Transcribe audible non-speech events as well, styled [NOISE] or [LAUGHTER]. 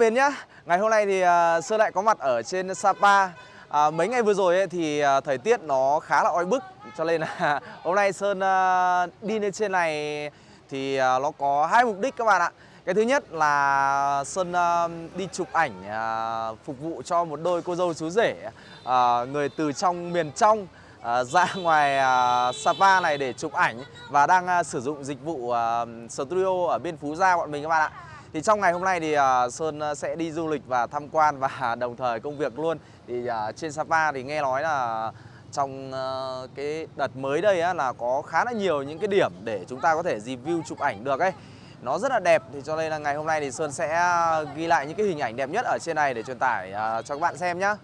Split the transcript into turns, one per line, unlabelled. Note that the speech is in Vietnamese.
mến nhá. Ngày hôm nay thì uh, Sơn lại có mặt ở trên Sapa. À, Mấy ngày vừa rồi ấy, thì uh, thời tiết nó khá là oi bức. Cho nên là [LAUGHS] hôm nay Sơn uh, đi lên trên này thì uh, nó có hai mục đích các bạn ạ. Cái thứ nhất là Sơn uh, đi chụp ảnh uh, phục vụ cho một đôi cô dâu chú rể uh, Người từ trong miền trong ra [LAUGHS] ngoài Sapa này để chụp ảnh Và đang sử dụng dịch vụ studio ở bên Phú Gia bọn mình các bạn ạ thì trong ngày hôm nay thì uh, Sơn à, sẽ đi du lịch và tham quan và [LAUGHS] đồng thời công việc luôn. Thì uh, trên Sapa thì nghe nói là trong uh, cái đợt mới đây á, là có khá là nhiều những cái điểm để chúng ta có thể review chụp ảnh được ấy. Nó rất là đẹp thì cho nên là ngày hôm nay thì Sơn sẽ ghi lại những cái hình ảnh đẹp nhất ở trên này để truyền tải uh, cho các bạn xem nhé.